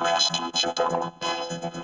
Master Jedi.